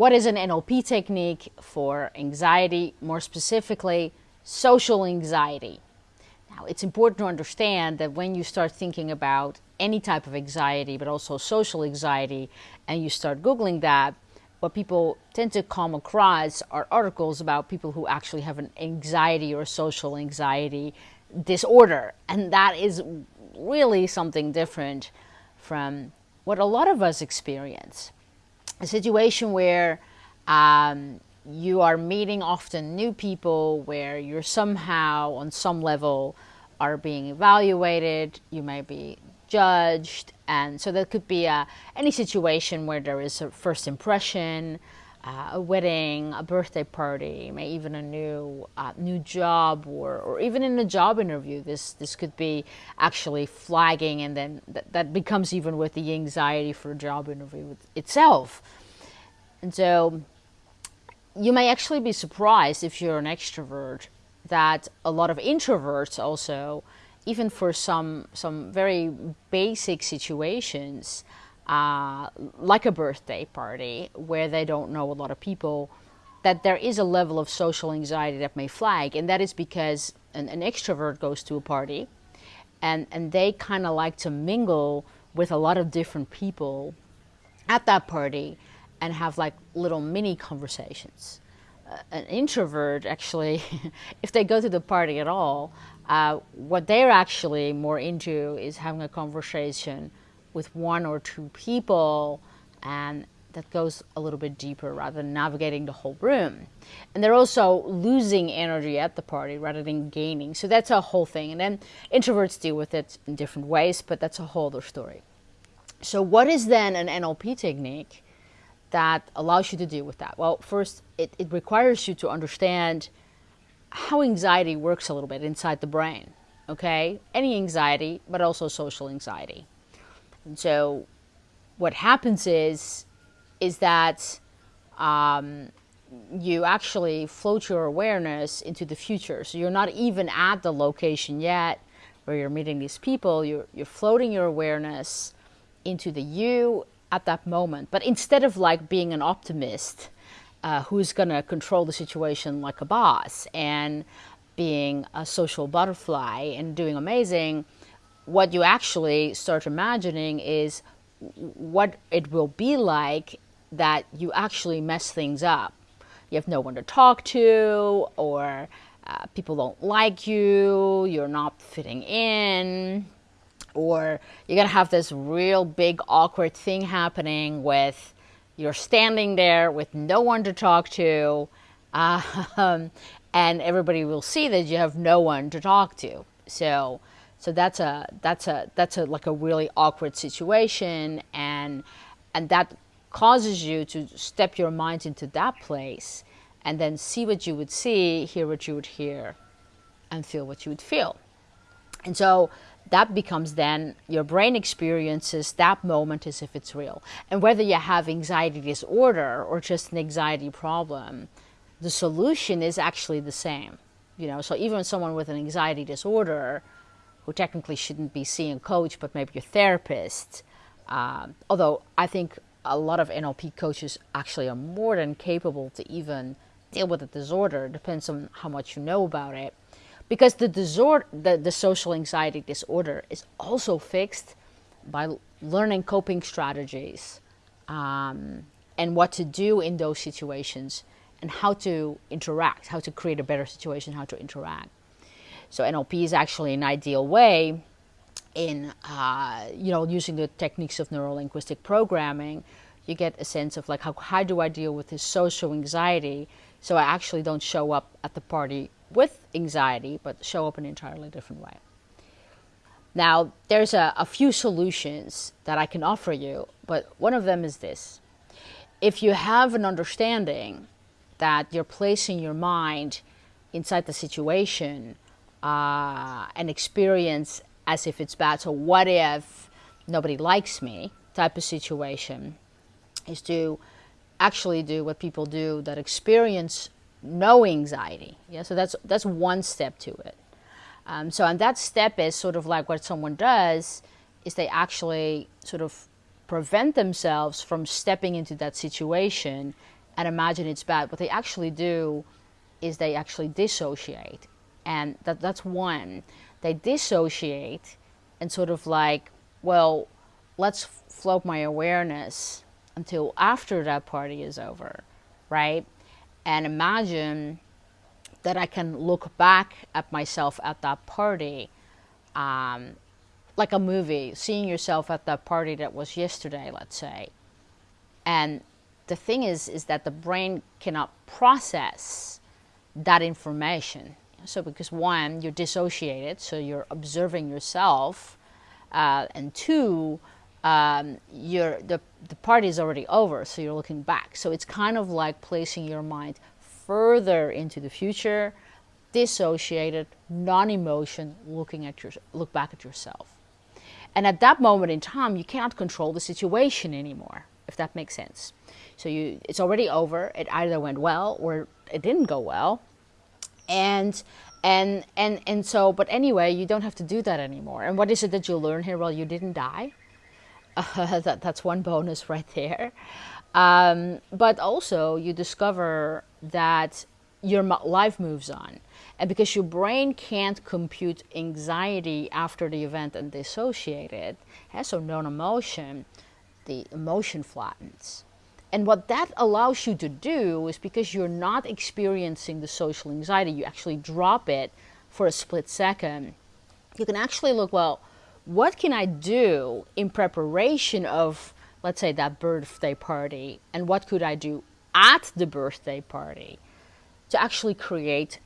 what is an NLP technique for anxiety, more specifically, social anxiety. Now, it's important to understand that when you start thinking about any type of anxiety, but also social anxiety, and you start Googling that, what people tend to come across are articles about people who actually have an anxiety or social anxiety disorder. And that is really something different from what a lot of us experience. A situation where um, you are meeting often new people, where you're somehow on some level are being evaluated, you may be judged, and so there could be a, any situation where there is a first impression, uh, a wedding, a birthday party, maybe even a new uh, new job, or, or even in a job interview. This this could be actually flagging, and then th that becomes even with the anxiety for a job interview itself. And so you may actually be surprised if you're an extrovert that a lot of introverts also, even for some some very basic situations, uh, like a birthday party where they don't know a lot of people, that there is a level of social anxiety that may flag. And that is because an, an extrovert goes to a party and, and they kind of like to mingle with a lot of different people at that party and have like little mini conversations. Uh, an introvert actually, if they go to the party at all, uh, what they're actually more into is having a conversation with one or two people and that goes a little bit deeper rather than navigating the whole room. And they're also losing energy at the party rather than gaining. So that's a whole thing. And then introverts deal with it in different ways, but that's a whole other story. So what is then an NLP technique that allows you to deal with that? Well, first, it, it requires you to understand how anxiety works a little bit inside the brain, okay? Any anxiety, but also social anxiety. And so what happens is, is that um, you actually float your awareness into the future. So you're not even at the location yet where you're meeting these people. You're, you're floating your awareness into the you at that moment. But instead of like being an optimist uh, who's going to control the situation like a boss and being a social butterfly and doing amazing, what you actually start imagining is what it will be like that you actually mess things up. You have no one to talk to, or uh, people don't like you, you're not fitting in, or you're gonna have this real big awkward thing happening with you're standing there with no one to talk to, um, and everybody will see that you have no one to talk to. So so that's a that's a that's a like a really awkward situation, and and that causes you to step your mind into that place, and then see what you would see, hear what you would hear, and feel what you would feel. And so that becomes then your brain experiences that moment as if it's real. And whether you have anxiety disorder or just an anxiety problem, the solution is actually the same. You know, so even someone with an anxiety disorder who technically shouldn't be seeing a coach, but maybe a therapist. Um, although I think a lot of NLP coaches actually are more than capable to even deal with the disorder. It depends on how much you know about it. Because the disorder, the, the social anxiety disorder is also fixed by learning coping strategies um, and what to do in those situations and how to interact, how to create a better situation, how to interact. So NLP is actually an ideal way in, uh, you know, using the techniques of neuro-linguistic programming, you get a sense of like, how, how do I deal with this social anxiety so I actually don't show up at the party with anxiety, but show up in an entirely different way. Now, there's a, a few solutions that I can offer you, but one of them is this. If you have an understanding that you're placing your mind inside the situation uh, an experience as if it's bad. So what if nobody likes me type of situation is to actually do what people do that experience no anxiety. Yeah, so that's that's one step to it. Um, so and that step is sort of like what someone does is they actually sort of prevent themselves from stepping into that situation and imagine it's bad. What they actually do is they actually dissociate. And that, that's one. They dissociate and sort of like, well, let's float my awareness until after that party is over, right? And imagine that I can look back at myself at that party, um, like a movie, seeing yourself at that party that was yesterday, let's say. And the thing is, is that the brain cannot process that information. So, because one, you're dissociated, so you're observing yourself, uh, and two, um, you're, the, the party is already over, so you're looking back. So, it's kind of like placing your mind further into the future, dissociated, non-emotion, looking at your look back at yourself. And at that moment in time, you cannot control the situation anymore, if that makes sense. So you, it's already over. It either went well or it didn't go well. And and and and so, but anyway, you don't have to do that anymore. And what is it that you learn here? Well, you didn't die. Uh, that, that's one bonus right there. Um, but also, you discover that your life moves on. And because your brain can't compute anxiety after the event and dissociate it, so non-emotion, the emotion flattens. And what that allows you to do is because you're not experiencing the social anxiety, you actually drop it for a split second. You can actually look, well, what can I do in preparation of let's say that birthday party and what could I do at the birthday party to actually create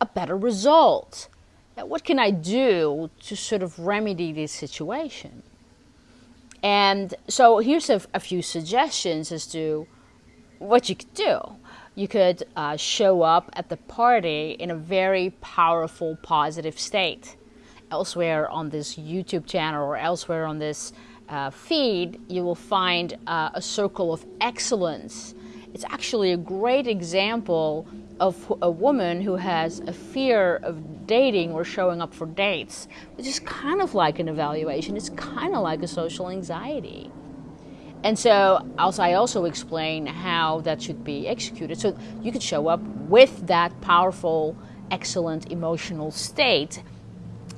a better result? What can I do to sort of remedy this situation? And so here's a, a few suggestions as to what you could do. You could uh, show up at the party in a very powerful, positive state. Elsewhere on this YouTube channel or elsewhere on this uh, feed, you will find uh, a circle of excellence. It's actually a great example of a woman who has a fear of dating or showing up for dates, which is kind of like an evaluation. It's kind of like a social anxiety. And so also, I also explain how that should be executed. So you could show up with that powerful, excellent emotional state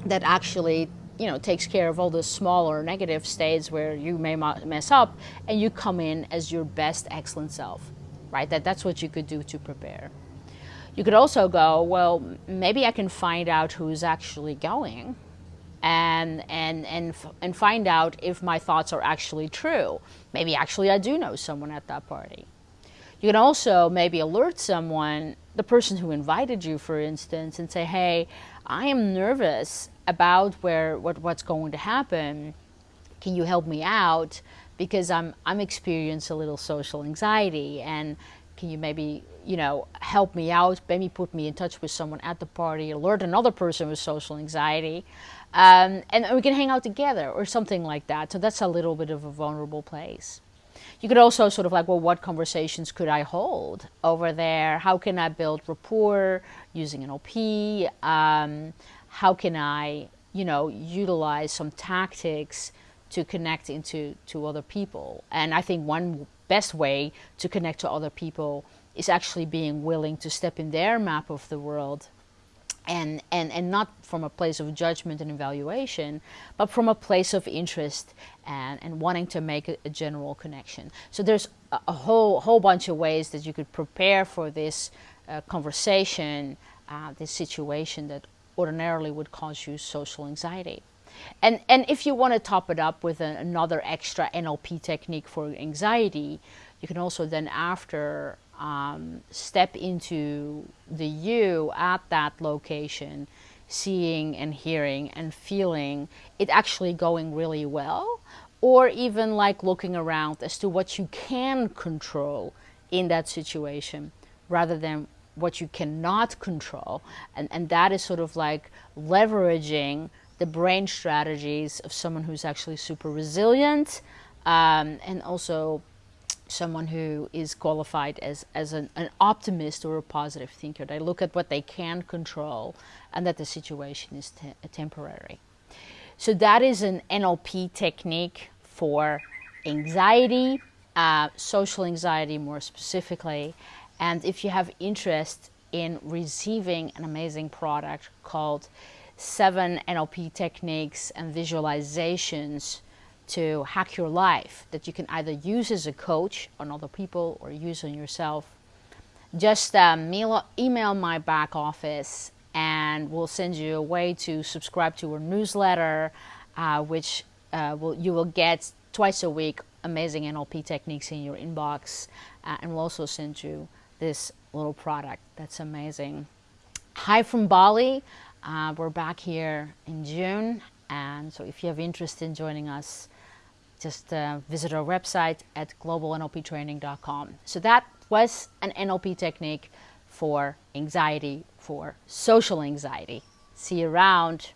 that actually you know takes care of all the smaller negative states where you may mess up and you come in as your best excellent self right that that's what you could do to prepare you could also go well maybe i can find out who's actually going and and and and find out if my thoughts are actually true maybe actually i do know someone at that party you can also maybe alert someone the person who invited you for instance and say hey i am nervous about where what, what's going to happen. Can you help me out? Because I'm, I'm experiencing a little social anxiety and can you maybe, you know, help me out, maybe put me in touch with someone at the party, alert another person with social anxiety, um, and we can hang out together or something like that. So that's a little bit of a vulnerable place. You could also sort of like, well, what conversations could I hold over there? How can I build rapport using NLP? Um, how can I, you know, utilize some tactics to connect into to other people? And I think one best way to connect to other people is actually being willing to step in their map of the world and, and, and not from a place of judgment and evaluation, but from a place of interest and, and wanting to make a, a general connection. So there's a, a, whole, whole bunch of ways that you could prepare for this uh, conversation, uh, this situation that ordinarily would cause you social anxiety. And, and if you want to top it up with another extra NLP technique for anxiety, you can also then after um, step into the you at that location, seeing and hearing and feeling it actually going really well, or even like looking around as to what you can control in that situation rather than what you cannot control. And, and that is sort of like leveraging the brain strategies of someone who's actually super resilient um, and also someone who is qualified as, as an, an optimist or a positive thinker. They look at what they can control and that the situation is te temporary. So that is an NLP technique for anxiety uh, social anxiety more specifically. And if you have interest in receiving an amazing product called Seven NLP Techniques and Visualizations to Hack Your Life that you can either use as a coach on other people or use on yourself, just mail, email my back office and we'll send you a way to subscribe to our newsletter, uh, which uh, will, you will get twice a week amazing NLP techniques in your inbox. Uh, and we'll also send you this little product that's amazing. Hi from Bali. Uh, we're back here in June. And so if you have interest in joining us, just uh, visit our website at globalnlptraining.com. So that was an NLP technique for anxiety, for social anxiety. See you around.